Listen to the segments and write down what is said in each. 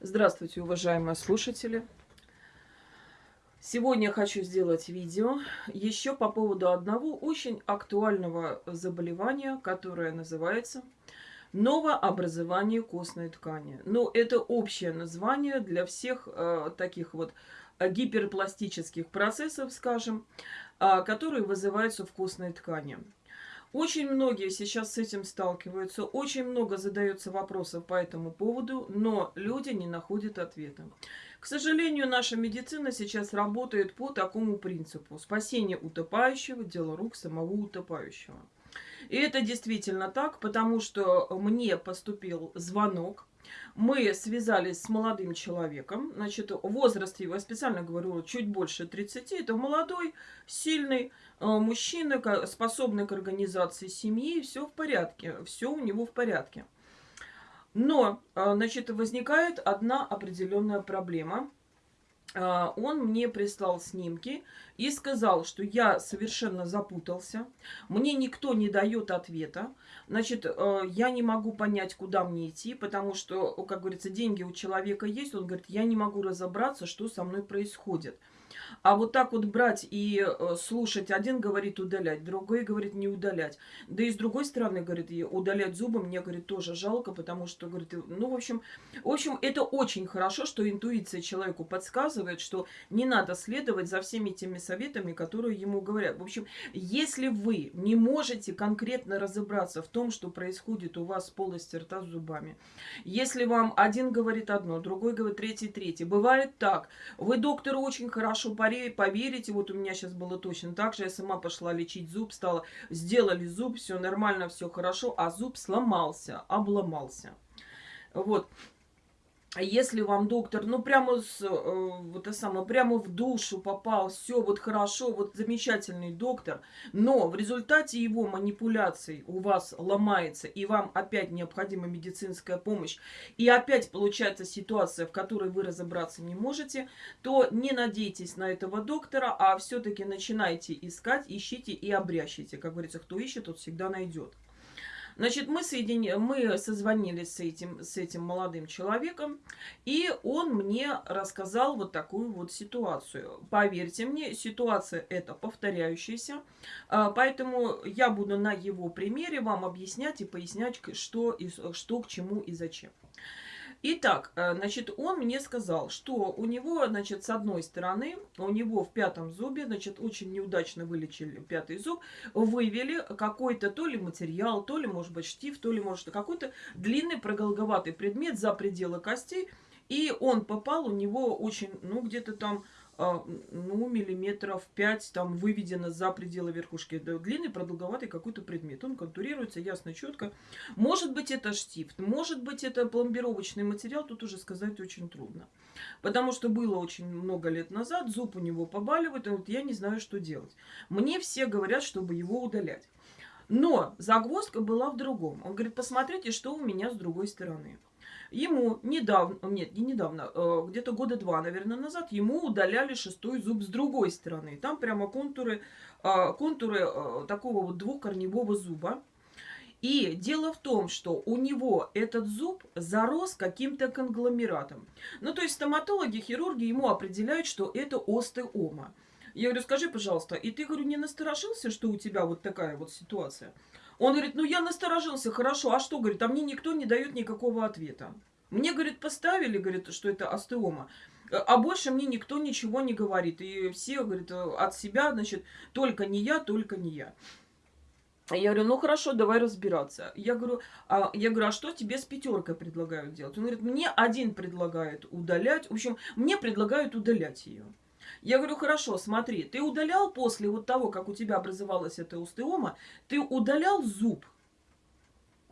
Здравствуйте, уважаемые слушатели! Сегодня хочу сделать видео еще по поводу одного очень актуального заболевания, которое называется новообразование костной ткани. Но это общее название для всех э, таких вот гиперпластических процессов, скажем, э, которые вызываются в костной ткани. Очень многие сейчас с этим сталкиваются, очень много задается вопросов по этому поводу, но люди не находят ответа. К сожалению, наша медицина сейчас работает по такому принципу. Спасение утопающего – дело рук самого утопающего. И это действительно так, потому что мне поступил звонок. Мы связались с молодым человеком. Значит, возраст его, я специально говорю, чуть больше 30. Это молодой, сильный э, мужчина, способный к организации семьи. Все в порядке, все у него в порядке. Но, э, значит, возникает одна определенная проблема – а, он мне прислал снимки и сказал, что я совершенно запутался, мне никто не дает ответа, значит, э, я не могу понять, куда мне идти, потому что, как говорится, деньги у человека есть, он говорит, я не могу разобраться, что со мной происходит. А вот так вот брать и э, слушать, один говорит удалять, другой говорит не удалять. Да и с другой стороны, говорит, и удалять зубы мне, говорит, тоже жалко, потому что, говорит, ну, в общем, в общем, это очень хорошо, что интуиция человеку подсказывает, что не надо следовать за всеми теми советами, которые ему говорят. В общем, если вы не можете конкретно разобраться в том, что происходит у вас с полости рта с зубами, если вам один говорит одно, другой говорит третий, третий, бывает так, вы доктору очень хорошо поверите, вот у меня сейчас было точно так же, я сама пошла лечить зуб, стала, сделали зуб, все нормально, все хорошо, а зуб сломался, обломался. Вот. А если вам доктор, ну, прямо, с, э, вот это самое, прямо в душу попал, все вот хорошо, вот замечательный доктор, но в результате его манипуляций у вас ломается, и вам опять необходима медицинская помощь, и опять получается ситуация, в которой вы разобраться не можете, то не надейтесь на этого доктора, а все-таки начинайте искать, ищите и обрящите. Как говорится, кто ищет, тот всегда найдет. Значит, мы, соедини... мы созвонились с этим, с этим молодым человеком, и он мне рассказал вот такую вот ситуацию. Поверьте мне, ситуация эта повторяющаяся, а, поэтому я буду на его примере вам объяснять и пояснять, что, и, что к чему и зачем. Итак, э, значит, он мне сказал, что у него, значит, с одной стороны, у него в пятом зубе, значит, очень неудачно вылечили пятый зуб, вывели какой-то то ли материал, то ли, может быть, штиф, то ли, может, какой-то длинный продолговатый предмет за пределы костей, и он попал у него очень, ну, где-то там ну, миллиметров 5 там выведено за пределы верхушки. Длинный, продолговатый какой-то предмет. Он контурируется ясно, четко. Может быть, это штифт, может быть, это пломбировочный материал, тут уже сказать очень трудно. Потому что было очень много лет назад, зуб у него побаливает, и вот я не знаю, что делать. Мне все говорят, чтобы его удалять. Но загвоздка была в другом. Он говорит, посмотрите, что у меня с другой стороны. Ему недавно, нет, не недавно, э, где-то года два, наверное, назад, ему удаляли шестой зуб с другой стороны. Там прямо контуры, э, контуры э, такого вот двухкорневого зуба. И дело в том, что у него этот зуб зарос каким-то конгломератом. Ну, то есть стоматологи, хирурги ему определяют, что это остеома. Я говорю, скажи, пожалуйста, и ты, говорю, не насторожился, что у тебя вот такая вот ситуация? Он говорит, ну я насторожился, хорошо, а что, говорит, а мне никто не дает никакого ответа. Мне, говорит, поставили, говорит, что это остеома, а больше мне никто ничего не говорит. И все, говорит, от себя, значит, только не я, только не я. Я говорю, ну хорошо, давай разбираться. Я говорю, а, я говорю, а что тебе с пятеркой предлагают делать? Он говорит, мне один предлагает удалять. В общем, мне предлагают удалять ее. Я говорю, хорошо, смотри, ты удалял после вот того, как у тебя образовалась эта устеома, ты удалял зуб?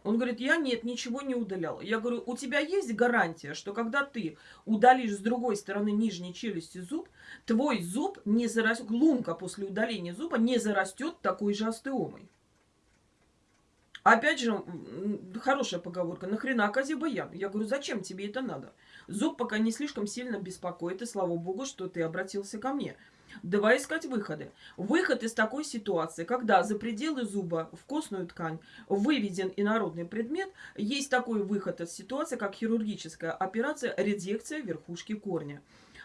Он говорит, я нет, ничего не удалял. Я говорю, у тебя есть гарантия, что когда ты удалишь с другой стороны нижней челюсти зуб, твой зуб не зарастет, лунка после удаления зуба не зарастет такой же остеомой? Опять же, хорошая поговорка, нахрена козе баян? Я говорю, зачем тебе это надо? Зуб пока не слишком сильно беспокоит, и слава богу, что ты обратился ко мне. давай искать выходы. Выход из такой ситуации, когда за пределы зуба в костную ткань выведен инородный предмет, есть такой выход из ситуации, как хирургическая операция редекция верхушки корня.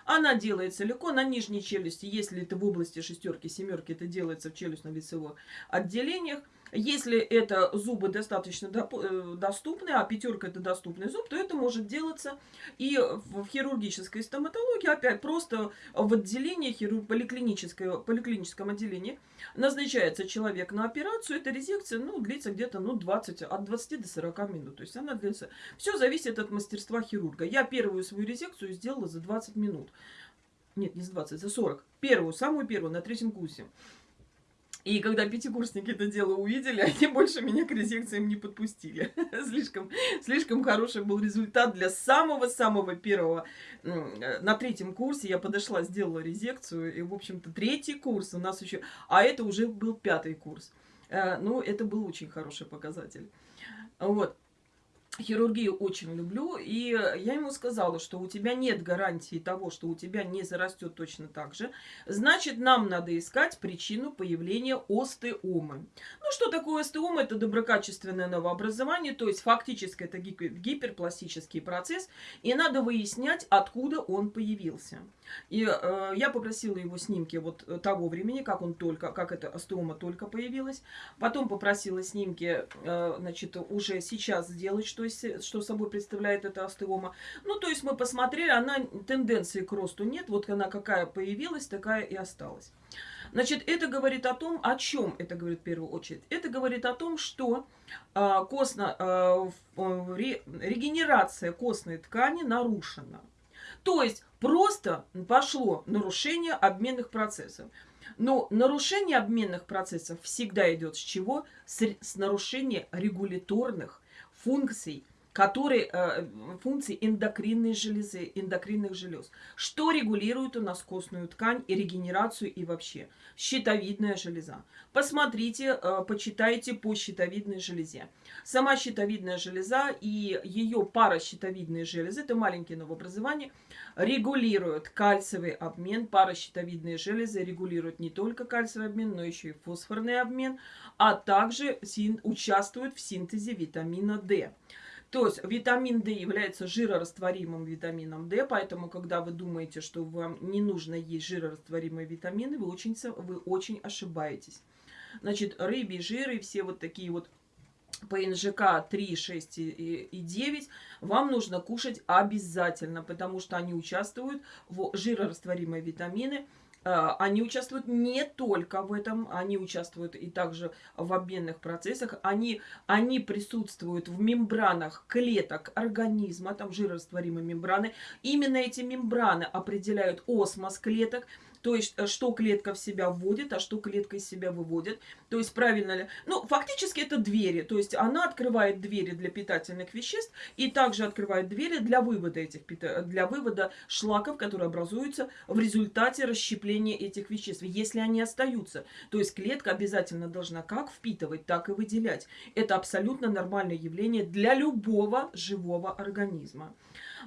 Она делается легко на нижней челюсти, если это в области шестерки, семерки, это делается в челюстно-лицевых отделениях. Если это зубы достаточно э, доступны, а пятерка это доступный зуб, то это может делаться и в хирургической стоматологии, опять просто в отделении, поликлиническое, поликлиническом отделении назначается человек на операцию, эта резекция ну, длится где-то ну, 20, от 20 до 40 минут. То есть она длится... Все зависит от мастерства хирурга. Я первую свою резекцию сделала за 20 минут. Нет, не за 20, за 40. Первую, самую первую, на третьем курсе. И когда пятикурсники это дело увидели, они больше меня к резекциям не подпустили. слишком, слишком хороший был результат для самого-самого первого. На третьем курсе я подошла, сделала резекцию. И, в общем-то, третий курс у нас еще... А это уже был пятый курс. Э, ну, это был очень хороший показатель. Вот хирургию очень люблю, и я ему сказала, что у тебя нет гарантии того, что у тебя не зарастет точно так же, значит, нам надо искать причину появления остеомы. Ну, что такое остеома? Это доброкачественное новообразование, то есть фактически это гиперпластический процесс, и надо выяснять, откуда он появился. И э, я попросила его снимки вот того времени, как он только, как эта остеома только появилась. Потом попросила снимки, э, значит, уже сейчас сделать, что, что собой представляет эта остеома. Ну, то есть мы посмотрели, она тенденции к росту нет. Вот она какая появилась, такая и осталась. Значит, это говорит о том, о чем это говорит в первую очередь. Это говорит о том, что э, костно, э, ре, регенерация костной ткани нарушена. То есть просто пошло нарушение обменных процессов. Но нарушение обменных процессов всегда идет с чего? С, с нарушения регуляторных функций которые, э, функции эндокринной железы, эндокринных желез. Что регулирует у нас костную ткань и регенерацию и вообще? Щитовидная железа. Посмотрите, э, почитайте по щитовидной железе. Сама щитовидная железа и ее паращитовидные железы, это маленькие новообразования, регулируют кальциевый обмен. Паращитовидные железы регулируют не только кальциевый обмен, но еще и фосфорный обмен, а также участвуют в синтезе витамина D. То есть витамин D является жирорастворимым витамином D, поэтому когда вы думаете, что вам не нужно есть жирорастворимые витамины, вы очень, вы очень ошибаетесь. Значит, рыбий жир и все вот такие вот ПНЖК 3, 6 и 9 вам нужно кушать обязательно, потому что они участвуют в жирорастворимые витамины, они участвуют не только в этом, они участвуют и также в обменных процессах. Они, они присутствуют в мембранах клеток организма, там жирорастворимые мембраны. Именно эти мембраны определяют осмос клеток, то есть, э, что клетка в себя вводит, а что клетка из себя выводит. То есть, правильно ли... Ну, фактически это двери. То есть, она открывает двери для питательных веществ и также открывает двери для вывода этих для вывода шлаков, которые образуются в результате расщепления этих веществ. Если они остаются, то есть, клетка обязательно должна как впитывать, так и выделять. Это абсолютно нормальное явление для любого живого организма.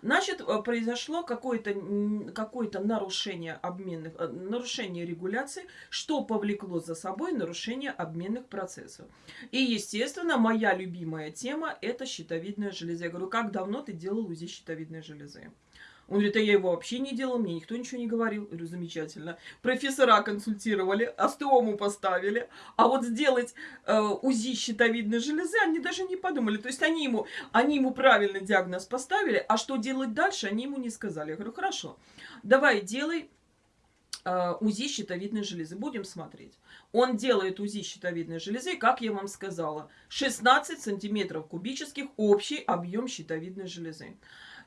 Значит, э, произошло какое-то какое нарушение обменных, э, нарушение регуляции, что повлекло за собой нарушение обменных процессов. И, естественно, моя любимая тема – это щитовидная железа. Я говорю, как давно ты делал УЗИ щитовидной железы? Он говорит, а я его вообще не делал, мне никто ничего не говорил. Я говорю, замечательно. Профессора консультировали, остеому поставили. А вот сделать э, УЗИ щитовидной железы они даже не подумали. То есть они ему, они ему правильный диагноз поставили, а что делать дальше, они ему не сказали. Я говорю, хорошо, давай делай э, УЗИ щитовидной железы. Будем смотреть. Он делает УЗИ щитовидной железы, как я вам сказала, 16 сантиметров кубических общий объем щитовидной железы.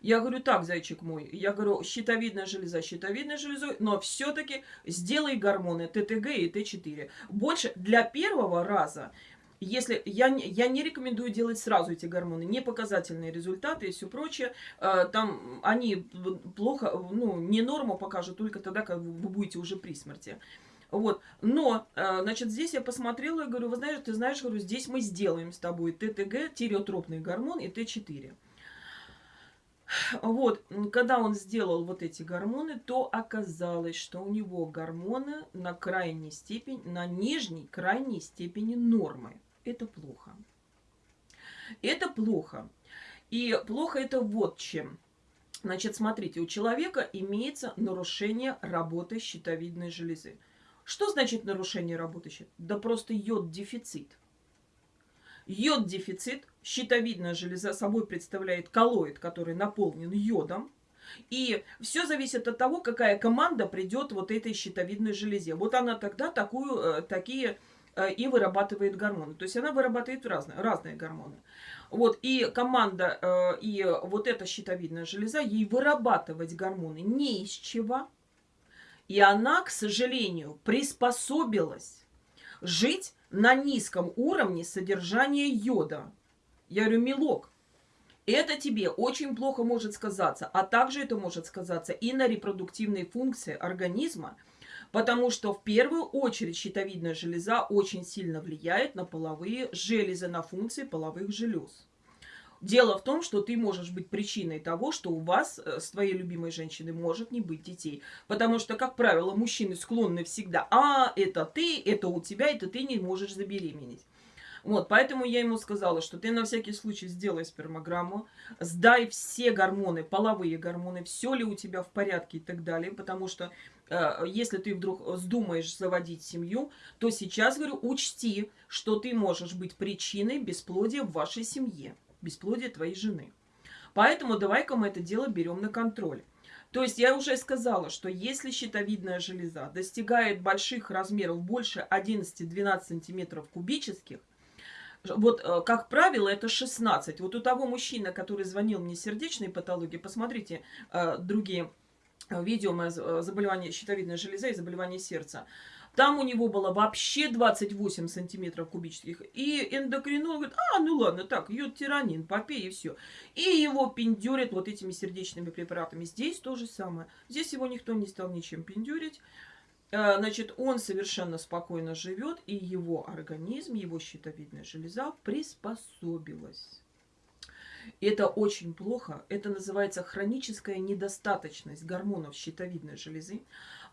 Я говорю, так, зайчик мой, я говорю, щитовидная железа щитовидной железой, но все-таки сделай гормоны ТТГ и Т4. Больше для первого раза если я, я не рекомендую делать сразу эти гормоны, не показательные результаты и все прочее, э, там они плохо, ну, не норму покажут только тогда, когда вы будете уже при смерти. Вот. Но, э, значит, здесь я посмотрела и говорю, вы знаешь, ты знаешь, говорю, здесь мы сделаем с тобой ТТГ, тиреотропный гормон и Т4. Вот, когда он сделал вот эти гормоны, то оказалось, что у него гормоны на крайней степени, на нижней крайней степени нормы. Это плохо. Это плохо. И плохо это вот чем. Значит, смотрите, у человека имеется нарушение работы щитовидной железы. Что значит нарушение работы щитовидной? Да просто йод-дефицит. Йод-дефицит, щитовидная железа собой представляет коллоид, который наполнен йодом. И все зависит от того, какая команда придет вот этой щитовидной железе. Вот она тогда такую, э, такие э, и вырабатывает гормоны. То есть она вырабатывает разные, разные гормоны. Вот, и команда, э, и вот эта щитовидная железа, ей вырабатывать гормоны не из чего. И она, к сожалению, приспособилась жить на низком уровне содержания йода. Я говорю, милок, это тебе очень плохо может сказаться, а также это может сказаться и на репродуктивной функции организма, потому что в первую очередь щитовидная железа очень сильно влияет на половые железы, на функции половых желез. Дело в том, что ты можешь быть причиной того, что у вас э, с твоей любимой женщиной может не быть детей. Потому что, как правило, мужчины склонны всегда, а, это ты, это у тебя, это ты не можешь забеременеть. Вот, поэтому я ему сказала, что ты на всякий случай сделай спермограмму, сдай все гормоны, половые гормоны, все ли у тебя в порядке и так далее, потому что э, если ты вдруг вздумаешь заводить семью, то сейчас, говорю, учти, что ты можешь быть причиной бесплодия в вашей семье бесплодие твоей жены. Поэтому давай-ка мы это дело берем на контроль. То есть я уже сказала, что если щитовидная железа достигает больших размеров, больше 11-12 сантиметров кубических, вот, э, как правило, это 16. Вот у того мужчины, который звонил мне сердечной патологии, посмотрите э, другие э, видео заболевания щитовидной железы и заболевания сердца. Там у него было вообще 28 сантиметров кубических. И эндокринолог говорит, а, ну ладно, так, йод-тиранин, попей и все. И его пиндюрят вот этими сердечными препаратами. Здесь то же самое. Здесь его никто не стал ничем пиндюрить. А, значит, он совершенно спокойно живет, и его организм, его щитовидная железа приспособилась. Это очень плохо. Это называется хроническая недостаточность гормонов щитовидной железы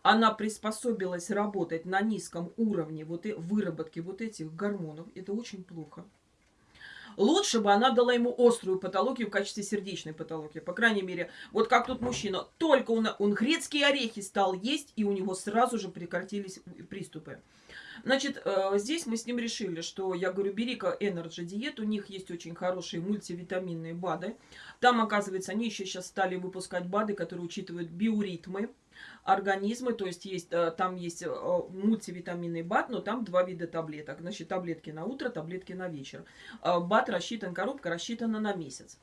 она приспособилась работать на низком уровне вот и выработки вот этих гормонов, это очень плохо. Лучше бы она дала ему острую патологию в качестве сердечной патологии. По крайней мере, вот как тут мужчина, только он, он грецкие орехи стал есть, и у него сразу же прекратились приступы. Значит, э, здесь мы с ним решили, что, я говорю, бери-ка Energy Diet, у них есть очень хорошие мультивитаминные БАДы. Там, оказывается, они еще сейчас стали выпускать БАДы, которые учитывают биоритмы организма, то есть, есть э, там есть э, мультивитаминный БАД, но там два вида таблеток. Значит, таблетки на утро, таблетки на вечер. БАД рассчитан, коробка рассчитана на месяц.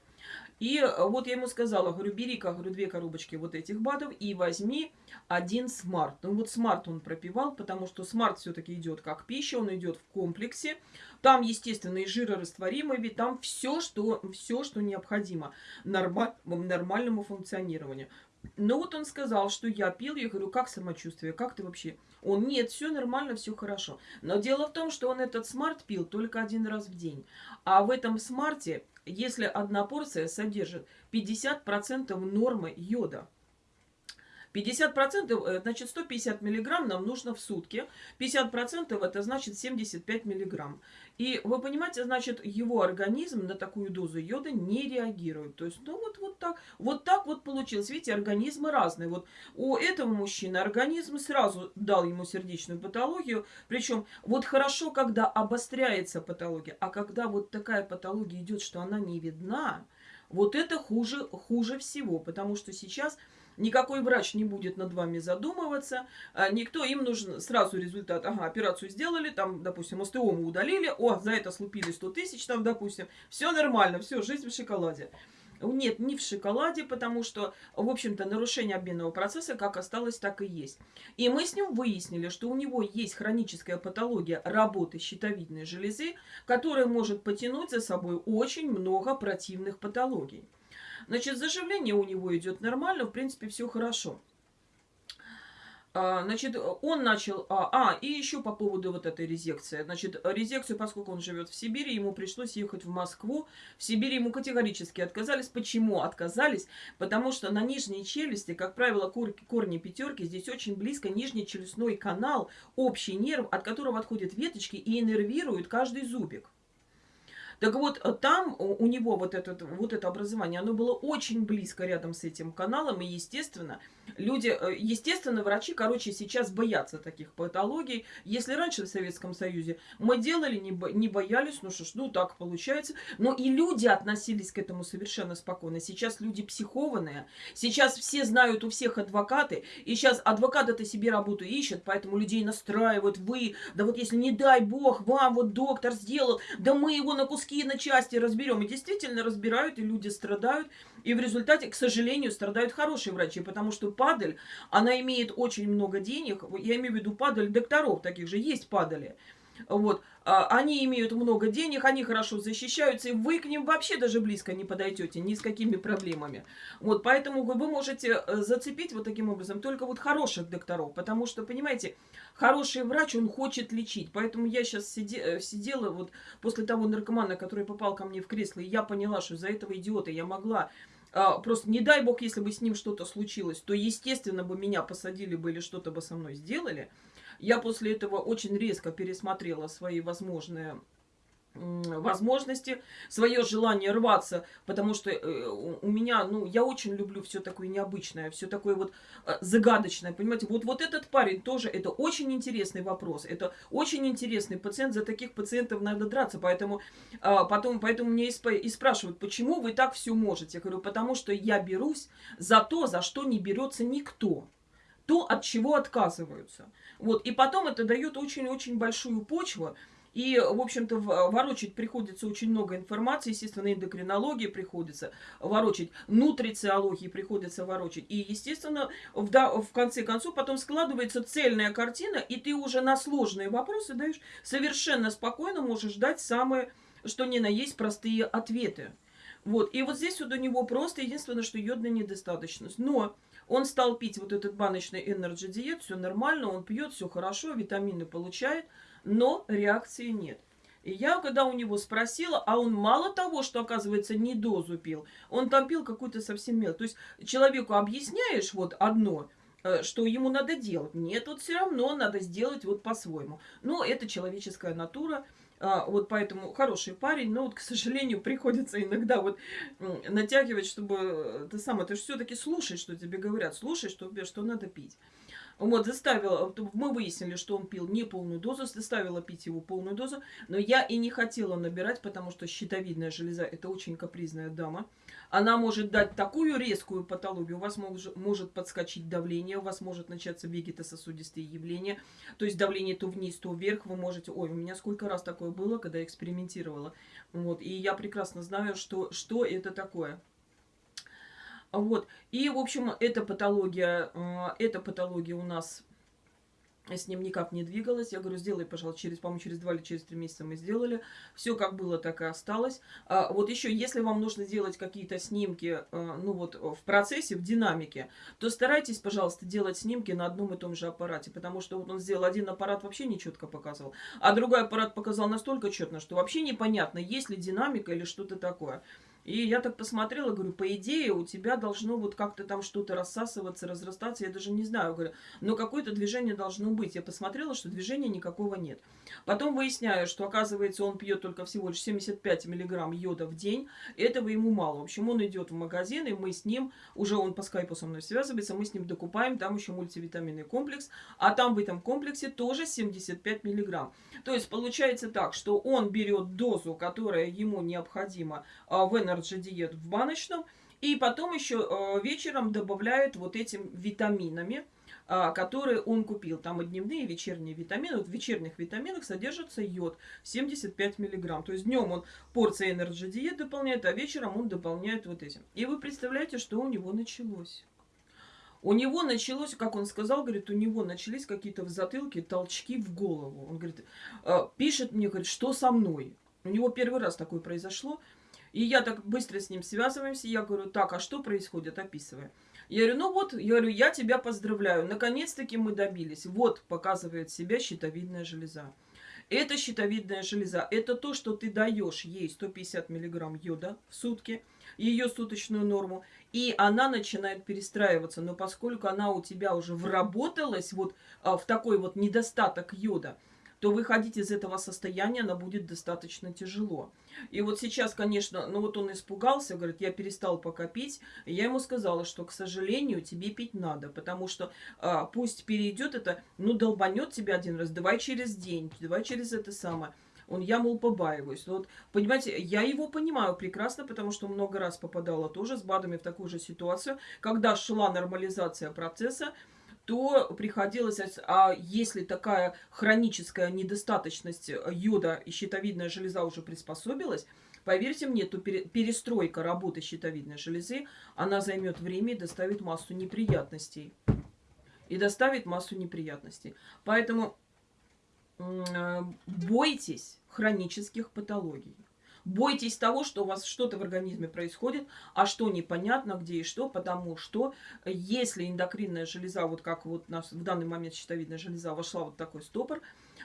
И вот я ему сказала, говорю, бери-ка, говорю, две коробочки вот этих БАДов и возьми один Smart. Ну вот Smart он пропивал, потому что Smart все-таки идет как пища, он идет в комплексе. Там, естественно, и жирорастворимый вид, там все, что, все, что необходимо норма нормальному функционированию. Ну вот он сказал, что я пил, я говорю, как самочувствие, как ты вообще? Он, нет, все нормально, все хорошо. Но дело в том, что он этот Smart пил только один раз в день. А в этом Smart е, если одна порция содержит 50% нормы йода, 50%, э, значит, 150 миллиграмм нам нужно в сутки. 50% это значит 75 миллиграмм. И вы понимаете, значит, его организм на такую дозу йода не реагирует. То есть, ну вот, вот так, вот так вот получилось. Видите, организмы разные. Вот у этого мужчины организм сразу дал ему сердечную патологию. Причем вот хорошо, когда обостряется патология, а когда вот такая патология идет, что она не видна, вот это хуже, хуже всего. Потому что сейчас Никакой врач не будет над вами задумываться. А, никто, им нужен сразу результат. Ага, операцию сделали, там, допустим, остеому удалили. О, за это слупили 100 тысяч, там, допустим. Все нормально, все, жизнь в шоколаде. Нет, не в шоколаде, потому что, в общем-то, нарушение обменного процесса как осталось, так и есть. И мы с ним выяснили, что у него есть хроническая патология работы щитовидной железы, которая может потянуть за собой очень много противных патологий. Значит, заживление у него идет нормально, в принципе, все хорошо. А, значит, он начал... А, а, и еще по поводу вот этой резекции. Значит, резекцию, поскольку он живет в Сибири, ему пришлось ехать в Москву. В Сибири ему категорически отказались. Почему отказались? Потому что на нижней челюсти, как правило, корни пятерки, здесь очень близко нижний челюстной канал, общий нерв, от которого отходят веточки и иннервируют каждый зубик. Так вот, э, там у него вот, этот, вот это образование, оно было очень близко рядом с этим каналом, и, естественно, люди, э, естественно, врачи, короче, сейчас боятся таких патологий. Если раньше в Советском Союзе мы делали, не, бо, не боялись, ну что ж, ну так получается. Но и люди относились к этому совершенно спокойно. Сейчас люди психованные, сейчас все знают у всех адвокаты, и сейчас адвокат это себе работу ищет, поэтому людей настраивают, вы, да вот если не дай бог, вам вот доктор сделал, да мы его на куски куски на части разберем. И действительно разбирают, и люди страдают. И в результате, к сожалению, страдают хорошие врачи, потому что падаль, она имеет очень много денег. Я имею в виду падаль докторов, таких же есть падали. Вот. А, они имеют много денег, они хорошо защищаются, и вы к ним вообще даже близко не подойдете, ни с какими проблемами. Вот, поэтому вы можете э, зацепить вот таким образом только вот хороших докторов, потому что, понимаете, хороший врач, он хочет лечить. Поэтому я сейчас сиде, э, сидела вот после того наркомана, который попал ко мне в кресло, и я поняла, что из-за этого идиота я могла а, просто не дай бог, если бы с ним что-то случилось, то, естественно, бы меня посадили бы или что-то бы со мной сделали. Я после этого очень резко пересмотрела свои возможные возможности, свое желание рваться, потому что э, у меня, ну, я очень люблю все такое необычное, все такое вот э, загадочное, понимаете, вот, вот этот парень тоже, это очень интересный вопрос, это очень интересный пациент, за таких пациентов надо драться, поэтому а, потом, поэтому мне и спрашивают, почему вы так все можете, я говорю, потому что я берусь за то, за что не берется никто, то, от чего отказываются. Вот, и потом это дает очень-очень большую почву, и, в общем-то, ворочать приходится очень много информации, естественно, эндокринологии приходится ворочать, нутрициологии приходится ворочать. И, естественно, в, да, в конце концов потом складывается цельная картина, и ты уже на сложные вопросы даешь совершенно спокойно можешь дать самые, что ни на есть, простые ответы. Вот, и вот здесь вот у него просто единственное, что йодная недостаточность. Но он стал пить вот этот баночный Energy диет, все нормально, он пьет, все хорошо, витамины получает, но реакции нет. И я, когда у него спросила, а он мало того, что, оказывается, не дозу пил, он там пил какую-то совсем мел. То есть человеку объясняешь вот одно, э, что ему надо делать. Нет, вот все равно надо сделать вот по-своему. Но это человеческая натура. А, вот поэтому хороший парень, но вот, к сожалению, приходится иногда вот натягивать, чтобы э, ты сам, ты же все-таки слушай, что тебе говорят, слушай, что, что надо пить. Вот, заставила, мы выяснили, что он пил не полную дозу, заставила пить его полную дозу, но я и не хотела набирать, потому что щитовидная железа – это очень капризная дама. Она может дать такую резкую патологию, у вас может, может подскочить давление, у вас может начаться вегетососудистые явления, то есть давление то вниз, то вверх, вы можете… Ой, у меня сколько раз такое было, когда я экспериментировала. Вот, и я прекрасно знаю, что, что это такое. Вот. И, в общем, эта патология, э, эта патология у нас с ним никак не двигалась. Я говорю, сделай, пожалуйста, через, по-моему, через два или через три месяца мы сделали. Все как было, так и осталось. А, вот еще, если вам нужно сделать какие-то снимки, э, ну вот, в процессе, в динамике, то старайтесь, пожалуйста, делать снимки на одном и том же аппарате, потому что вот он сделал один аппарат, вообще нечетко показывал, а другой аппарат показал настолько четно, что вообще непонятно, есть ли динамика или что-то такое. И я так посмотрела, говорю, по идее у тебя должно вот как-то там что-то рассасываться, разрастаться, я даже не знаю, говорю, но какое-то движение должно быть. Я посмотрела, что движения никакого нет. Потом выясняю, что оказывается он пьет только всего лишь 75 миллиграмм йода в день, этого ему мало. В общем, он идет в магазин, и мы с ним, уже он по скайпу со мной связывается, мы с ним докупаем, там еще мультивитаминный комплекс, а там в этом комплексе тоже 75 миллиграмм. То есть получается так, что он берет дозу, которая ему необходима а, в Energy Diet в баночном, и потом еще а, вечером добавляет вот этим витаминами, а, которые он купил. Там и дневные, и вечерние витамины. Вот в вечерних витаминах содержится йод 75 миллиграмм. То есть днем он порция Energy Diet дополняет, а вечером он дополняет вот этим. И вы представляете, что у него началось. У него началось, как он сказал, говорит, у него начались какие-то в затылке толчки в голову. Он говорит, «А, пишет мне, говорит, что со мной. У него первый раз такое произошло. И я так быстро с ним связываемся, я говорю, так, а что происходит, описывая. Я говорю, ну вот, я говорю, я тебя поздравляю, наконец-таки мы добились. Вот, показывает себя щитовидная железа. Это щитовидная железа. Это то, что ты даешь ей 150 миллиграмм йода в сутки, ее суточную норму, и она начинает перестраиваться. Но поскольку она у тебя уже вработалась вот а, в такой вот недостаток йода, то выходить из этого состояния она будет достаточно тяжело. И вот сейчас, конечно, ну вот он испугался, говорит, я перестал пока пить. Я ему сказала, что, к сожалению, тебе пить надо, потому что а, пусть перейдет это, ну долбанет тебя один раз, давай через день, давай через это самое. Он, я, мол, побаиваюсь. Вот, понимаете, я его понимаю прекрасно, потому что много раз попадала тоже с БАДами в такую же ситуацию, когда шла нормализация процесса, то приходилось, а если такая хроническая недостаточность йода и щитовидная железа уже приспособилась, поверьте мне, то перестройка работы щитовидной железы, она займет время и доставит массу неприятностей. И доставит массу неприятностей. Поэтому э, бойтесь хронических патологий. Бойтесь того, что у вас что-то в организме происходит, а что непонятно, где и что, потому что если эндокринная железа, вот как вот у нас в данный момент щитовидная железа вошла вот такой стопор,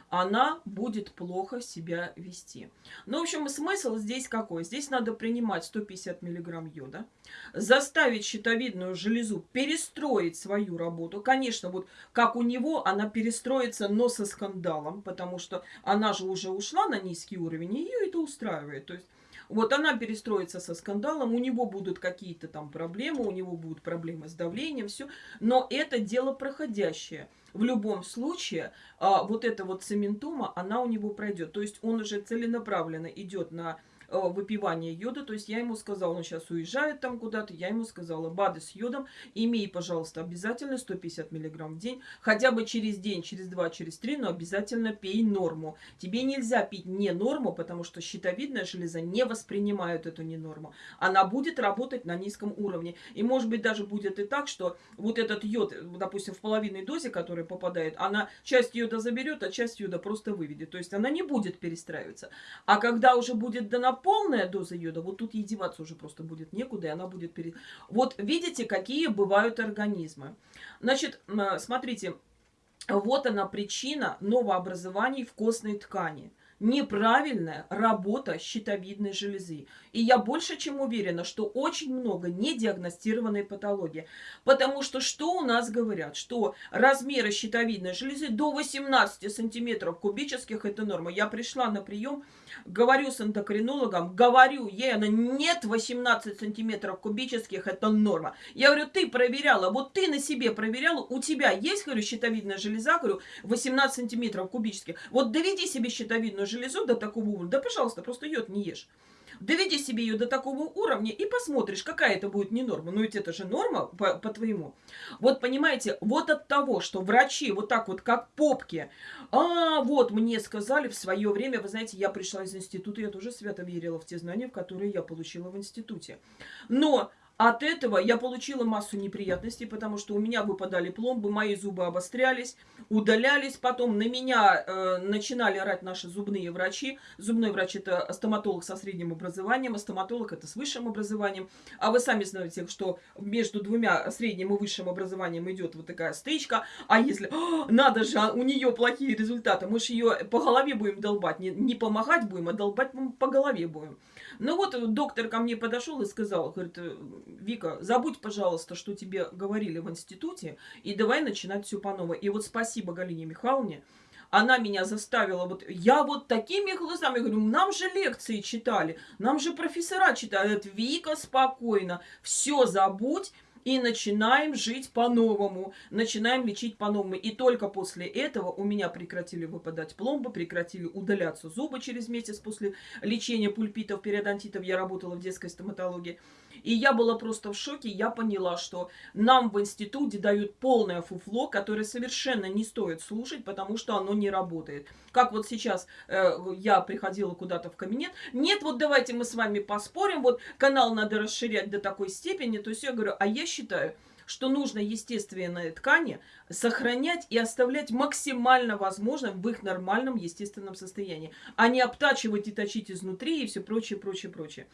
она будет плохо себя вести. Ну, в общем, смысл здесь какой? Здесь надо принимать 150 миллиграмм йода, заставить щитовидную железу перестроить свою работу. Конечно, вот как у него, она перестроится, но со скандалом, потому что она же уже ушла на низкий уровень, и ее это устраивает. То есть вот она перестроится со скандалом, у него будут какие-то там проблемы, у него будут проблемы с давлением, все. Но это дело проходящее. В любом случае, а, вот эта вот цементома, она у него пройдет. То есть он уже целенаправленно идет на выпивания йода. То есть я ему сказала, он сейчас уезжает там куда-то, я ему сказала, БАДы с йодом, имей, пожалуйста, обязательно 150 миллиграмм в день, хотя бы через день, через два, через три, но обязательно пей норму. Тебе нельзя пить не норму, потому что щитовидная железа не воспринимает эту не норму. Она будет работать на низком уровне. И может быть даже будет и так, что вот этот йод, допустим, в половинной дозе, которая попадает, она часть йода заберет, а часть йода просто выведет. То есть она не будет перестраиваться. А когда уже будет дана полная доза йода, вот тут ей деваться уже просто будет некуда, и она будет перед... Вот видите, какие бывают организмы. Значит, смотрите, вот она причина новообразований в костной ткани – неправильная работа щитовидной железы. И я больше чем уверена, что очень много недиагностированной патологии. Потому что что у нас говорят? Что размеры щитовидной железы до 18 сантиметров кубических – это норма. Я пришла на прием, говорю с эндокринологом, говорю ей, она, нет 18 сантиметров кубических – это норма. Я говорю, ты проверяла, вот ты на себе проверяла, у тебя есть, говорю, щитовидная железа, говорю, 18 сантиметров кубических. Вот доведи себе щитовидную железу до такого уровня, да, пожалуйста, просто йод не ешь. Доведи себе ее до такого уровня и посмотришь, какая это будет не норма. Ну ведь это же норма по-твоему. По вот понимаете, вот от того, что врачи вот так вот как попки, а вот мне сказали в свое время, вы знаете, я пришла из института, я тоже свято верила в те знания, которые я получила в институте. Но от этого я получила массу неприятностей, потому что у меня выпадали пломбы, мои зубы обострялись, удалялись. Потом на меня э, начинали орать наши зубные врачи. Зубной врач – это стоматолог со средним образованием, а стоматолог – это с высшим образованием. А вы сами знаете, что между двумя средним и высшим образованием идет вот такая стычка. А если «А, надо же, а у нее плохие результаты, мы же ее по голове будем долбать. Не, не помогать будем, а долбать по голове будем. Ну вот доктор ко мне подошел и сказал, говорит, Вика, забудь, пожалуйста, что тебе говорили в институте, и давай начинать все по новой. И вот спасибо Галине Михайловне, она меня заставила, вот я вот такими глазами говорю, нам же лекции читали, нам же профессора читают, Вика, спокойно, все забудь, и начинаем жить по-новому, начинаем лечить по-новому. И только после этого у меня прекратили выпадать пломбы, прекратили удаляться зубы через месяц после лечения пульпитов, периодонтитов. Я работала в детской стоматологии. И я была просто в шоке. Я поняла, что нам в институте дают полное фуфло, которое совершенно не стоит слушать, потому что оно не работает. Как вот сейчас э, я приходила куда-то в кабинет. Нет, вот давайте мы с вами поспорим. Вот канал надо расширять до такой степени. То есть я говорю, а я что нужно естественные ткани сохранять и оставлять максимально возможным в их нормальном естественном состоянии, а не обтачивать и точить изнутри и все прочее, прочее, прочее.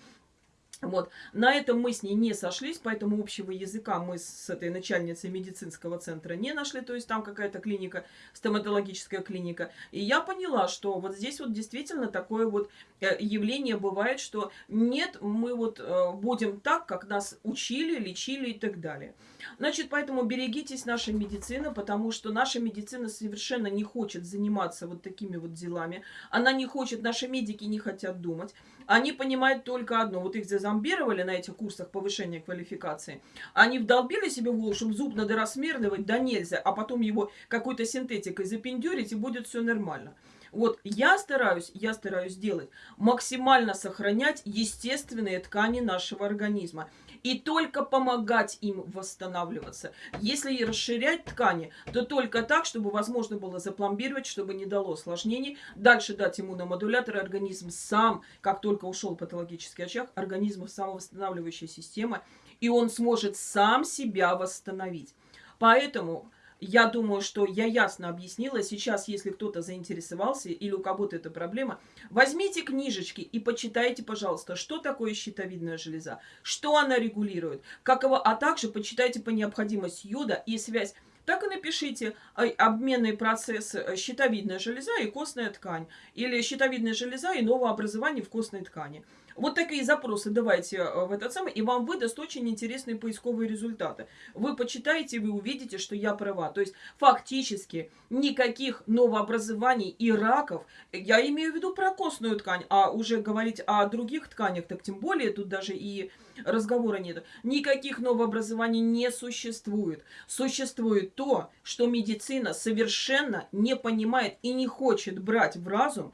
Вот. На этом мы с ней не сошлись, поэтому общего языка мы с этой начальницей медицинского центра не нашли, то есть там какая-то клиника, стоматологическая клиника. И я поняла, что вот здесь вот действительно такое вот э, явление бывает, что нет, мы вот э, будем так, как нас учили, лечили и так далее. Значит, поэтому берегитесь нашей медицины, потому что наша медицина совершенно не хочет заниматься вот такими вот делами. Она не хочет, наши медики не хотят думать. Они понимают только одно. Вот их зазомбировали на этих курсах повышения квалификации. Они вдолбили себе в голову, чтобы зуб надо рассмердывать, да нельзя, а потом его какой-то синтетикой запендюрить, и будет все нормально. Вот я стараюсь, я стараюсь делать максимально сохранять естественные ткани нашего организма и только помогать им восстанавливаться. Если расширять ткани, то только так, чтобы возможно было запломбировать, чтобы не дало осложнений. Дальше дать иммуномодулятор, организм сам, как только ушел патологический очаг, организм самовосстанавливающая система, и он сможет сам себя восстановить. Поэтому я думаю, что я ясно объяснила. Сейчас, если кто-то заинтересовался или у кого-то эта проблема, возьмите книжечки и почитайте, пожалуйста, что такое щитовидная железа, что она регулирует, каково, а также почитайте по необходимости йода и связь так и напишите обменный процесс э, щитовидная железа и костная ткань. Или щитовидная железа и новообразование в костной ткани. Вот такие запросы давайте э, в этот самый, и вам выдаст очень интересные поисковые результаты. Вы почитаете, вы увидите, что я права. То есть фактически никаких новообразований и раков, я имею в виду про костную ткань, а уже говорить о других тканях, так тем более тут даже и разговора нет. Никаких новообразований не существует. Существует то, что медицина совершенно не понимает и не хочет брать в разум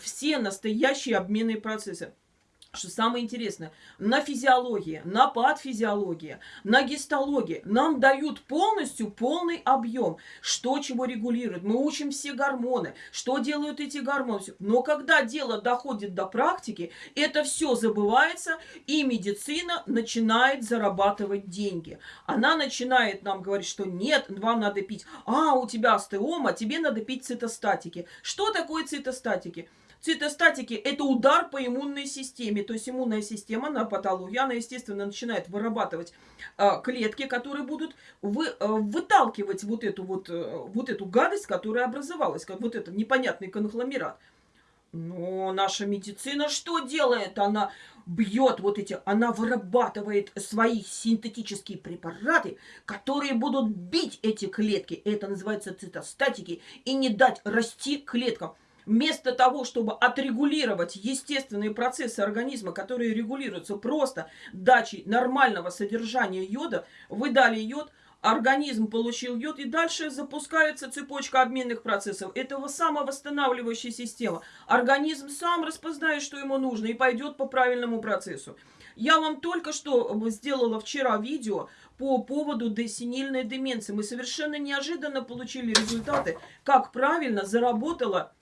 все настоящие обменные процессы что самое интересное, на физиологии, на патфизиологии, на гистологии нам дают полностью полный объем, что чего регулирует. Мы учим все гормоны, что делают эти гормоны. Но когда дело доходит до практики, это все забывается, и медицина начинает зарабатывать деньги. Она начинает нам говорить, что нет, вам надо пить, а, у тебя остеома, тебе надо пить цитостатики. Что такое цитостатики? Цитостатики – это удар по иммунной системе. То есть иммунная система на патологию, она, естественно, начинает вырабатывать э, клетки, которые будут вы, э, выталкивать вот эту, вот, э, вот эту гадость, которая образовалась, как вот этот непонятный конгломерат. Но наша медицина что делает? Она бьет вот эти, она вырабатывает свои синтетические препараты, которые будут бить эти клетки. Это называется цитостатики. И не дать расти клеткам. Вместо того, чтобы отрегулировать естественные процессы организма, которые регулируются просто дачей нормального содержания йода, вы дали йод, организм получил йод, и дальше запускается цепочка обменных процессов. Этого самовосстанавливающая система. Организм сам распознает, что ему нужно, и пойдет по правильному процессу. Я вам только что сделала вчера видео по поводу десенильной деменции. Мы совершенно неожиданно получили результаты, как правильно заработала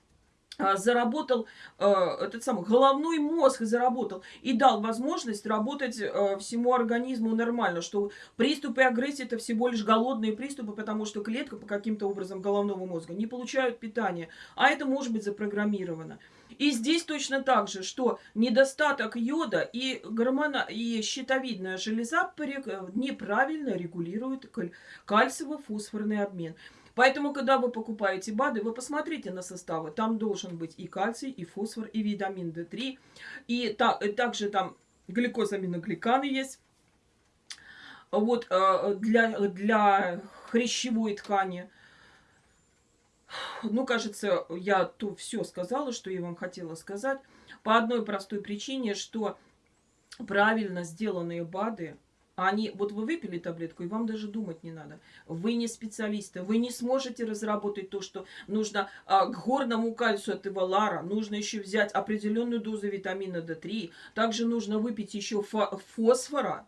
заработал э, этот самый головной мозг заработал и дал возможность работать э, всему организму нормально, что приступы агрессии это всего лишь голодные приступы, потому что клетка по каким-то образом головного мозга не получают питания, а это может быть запрограммировано. И здесь точно так же, что недостаток йода и гормона и щитовидная железа неправильно регулируют кальциево-фосфорный обмен. Поэтому, когда вы покупаете БАДы, вы посмотрите на составы. Там должен быть и кальций, и фосфор, и витамин D3. И, та, и также там гликозаминогликаны есть. Вот э, для, для хрящевой ткани. Ну, кажется, я то все сказала, что я вам хотела сказать. По одной простой причине, что правильно сделанные БАДы они, вот вы выпили таблетку, и вам даже думать не надо. Вы не специалисты, вы не сможете разработать то, что нужно а, к горному кальцию от Ивалара, нужно еще взять определенную дозу витамина D3, также нужно выпить еще фосфора,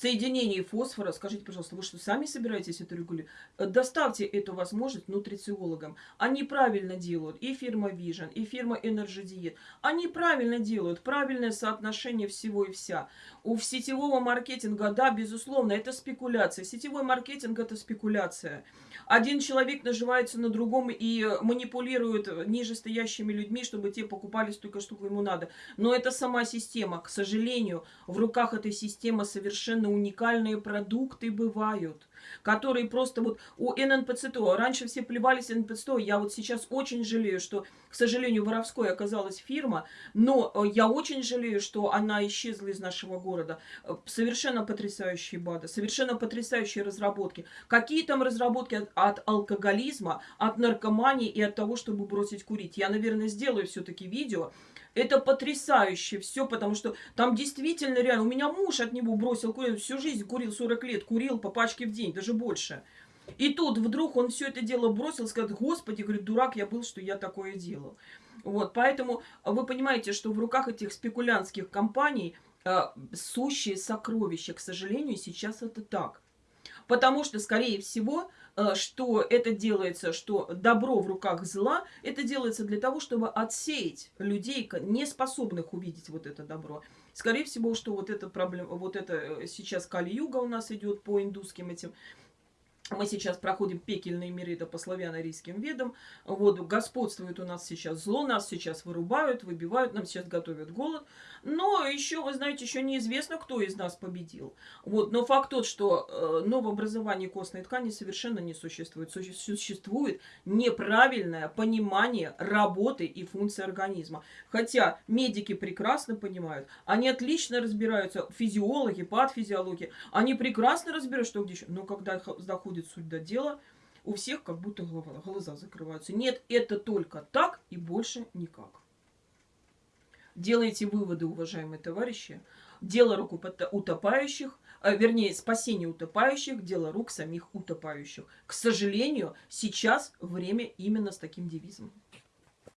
соединении фосфора, скажите, пожалуйста, вы что, сами собираетесь это регулировать? Доставьте эту возможность нутрициологам. Они правильно делают, и фирма Vision, и фирма Energy Diet. Они правильно делают, правильное соотношение всего и вся. У сетевого маркетинга, да, безусловно, это спекуляция. Сетевой маркетинг – это спекуляция. Один человек наживается на другом и манипулирует нижестоящими людьми, чтобы те покупали столько, сколько ему надо. Но это сама система. К сожалению, в руках этой системы совершенно уникальные продукты бывают которые просто вот у ННПЦТО, раньше все плевались ННПЦТО, я вот сейчас очень жалею, что, к сожалению, воровской оказалась фирма, но э, я очень жалею, что она исчезла из нашего города. Э, совершенно потрясающие БАДы, совершенно потрясающие разработки. Какие там разработки от, от алкоголизма, от наркомании и от того, чтобы бросить курить? Я, наверное, сделаю все-таки видео, это потрясающе все, потому что там действительно реально... У меня муж от него бросил курить, всю жизнь курил 40 лет, курил по пачке в день, даже больше. И тут вдруг он все это дело бросил, сказал, господи, говорит, дурак я был, что я такое делал. Вот, поэтому вы понимаете, что в руках этих спекулянтских компаний э, сущие сокровища, к сожалению, сейчас это так. Потому что, скорее всего, что это делается, что добро в руках зла, это делается для того, чтобы отсеять людей, не способных увидеть вот это добро. Скорее всего, что вот эта проблема, вот это э, сейчас Кали-Юга у нас идет по индусским этим мы сейчас проходим пекельные миры, это по славяно-арийским ведам. Вот, господствует у нас сейчас зло, нас сейчас вырубают, выбивают, нам сейчас готовят голод. Но еще, вы знаете, еще неизвестно, кто из нас победил. Вот, но факт тот, что э, новообразование костной ткани совершенно не существует. Существует неправильное понимание работы и функции организма. Хотя медики прекрасно понимают, они отлично разбираются, физиологи, патфизиологи, они прекрасно разбирают, что где еще. Но когда доходит доходит суть до дела, у всех как будто голова, глаза закрываются. Нет, это только так и больше никак. Делайте выводы, уважаемые товарищи. Дело рук утопающих, а, вернее, спасение утопающих, дело рук самих утопающих. К сожалению, сейчас время именно с таким девизом.